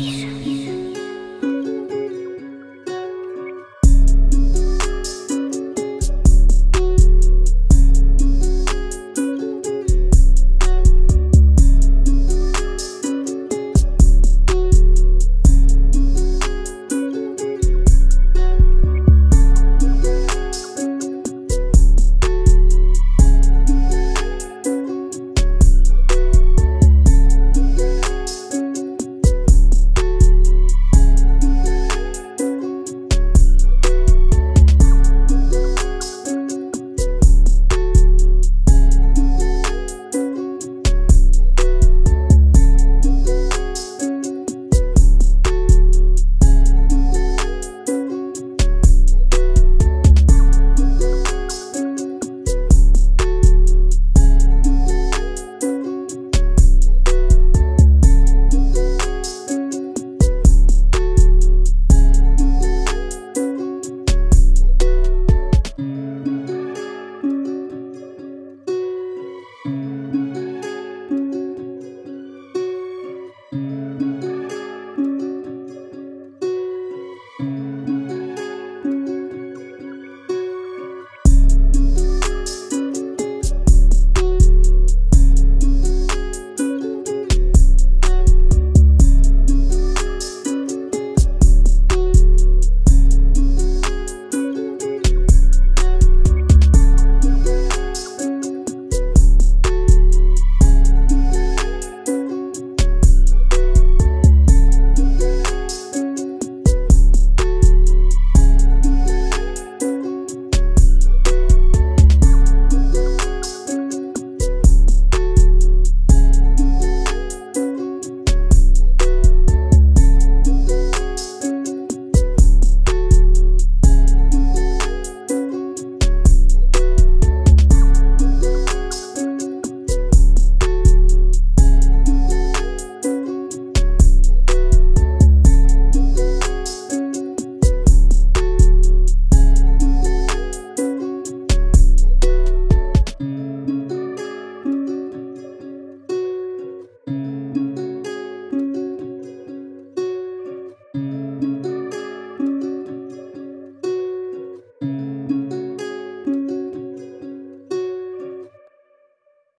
Peace.